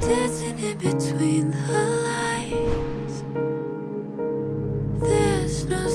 dancing in between the lights. There's no